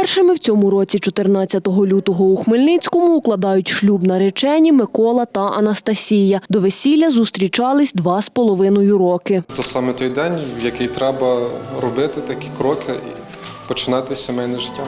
Першими в цьому році, 14 лютого у Хмельницькому, укладають шлюб наречені Микола та Анастасія. До весілля зустрічались два з половиною роки. Це саме той день, в який треба робити такі кроки і починати сімейне життя.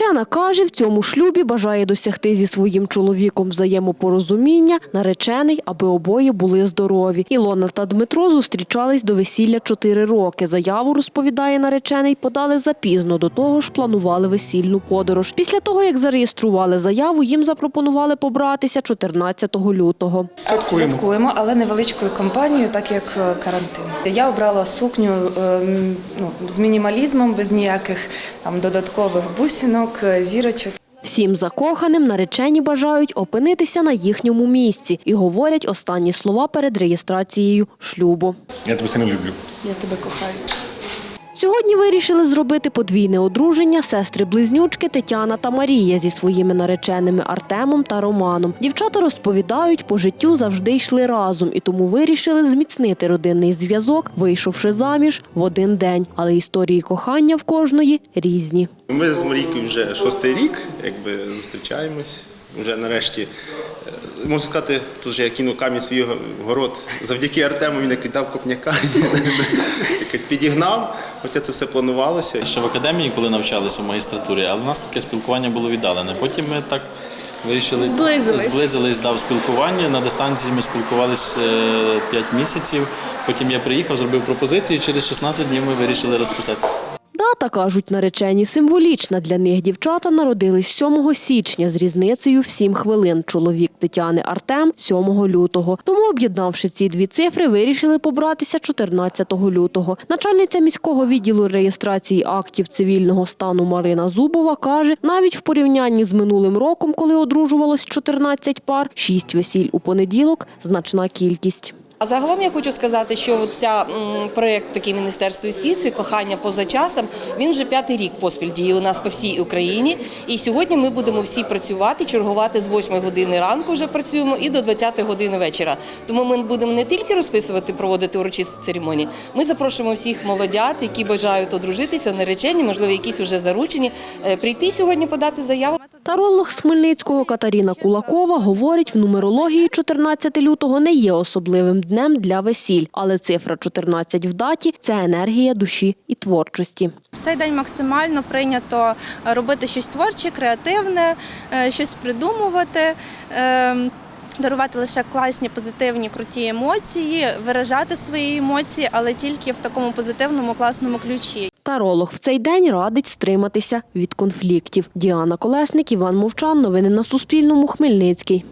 Наречена каже, в цьому шлюбі бажає досягти зі своїм чоловіком взаємопорозуміння, наречений, аби обоє були здорові. Ілона та Дмитро зустрічались до весілля чотири роки. Заяву, розповідає наречений, подали запізно, до того ж планували весільну подорож. Після того, як зареєстрували заяву, їм запропонували побратися 14 лютого. Святкуємо. Святкуємо, але невеличкою компанією, так як е, карантин. Я обрала сукню ем, ну, з мінімалізмом, без ніяких там додаткових бусинок, е, зірочок. Всім закоханим наречені бажають опинитися на їхньому місці і говорять останні слова перед реєстрацією шлюбу. Я тебе сильно люблю. Я тебе кохаю. Сьогодні вирішили зробити подвійне одруження сестри-близнючки Тетяна та Марія зі своїми нареченими Артемом та Романом. Дівчата розповідають, по життю завжди йшли разом і тому вирішили зміцнити родинний зв'язок, вийшовши заміж в один день. Але історії кохання в кожної різні. Ми з Марійкою вже шостий рік, якби зустрічаємось. Вже нарешті, е, можна сказати, тут вже я кинув камінь свій город. Завдяки Артему він як дав копняка, як підігнав, хоча це все планувалося. Ще в академії, коли навчалися в магістратурі, але в нас таке спілкування було віддалене. Потім ми так вирішили Зблизились. зблизились да, в спілкуванні. На дистанції ми спілкувалися 5 місяців. Потім я приїхав, зробив пропозицію. Через 16 днів ми вирішили розписатися. Дата, кажуть наречені, символічна для них. Дівчата народились 7 січня з різницею в 7 хвилин. Чоловік Тетяни Артем 7 лютого. Тому, об'єднавши ці дві цифри, вирішили побратися 14 лютого. Начальниця міського відділу реєстрації актів цивільного стану Марина Зубова каже, навіть в порівнянні з минулим роком, коли одружувалось 14 пар, 6 весіль у понеділок – значна кількість. Загалом я хочу сказати, що ця проект такий Міністерства юстиції кохання поза часом. Він вже п'ятий рік поспіль діє у нас по всій Україні. І сьогодні ми будемо всі працювати, чергувати з 8 години ранку. Вже працюємо і до 20 години вечора. Тому ми будемо не тільки розписувати, проводити урочисті церемонії. Ми запрошуємо всіх молодят, які бажають одружитися, наречені, можливо, якісь уже заручені, е, прийти сьогодні подати заяву. Таролог з Хмельницького Катерина Кулакова говорить, в нумерології 14 лютого не є особливим днем для весіль, але цифра 14 в даті – це енергія душі і творчості. В цей день максимально прийнято робити щось творче, креативне, е, щось придумувати. е, Дарувати лише класні, позитивні, круті емоції, виражати свої емоції, але тільки в такому позитивному, класному ключі. Таролог в цей день радить стриматися від конфліктів. Діана Колесник, Іван Мовчан. Новини на Суспільному. Хмельницький.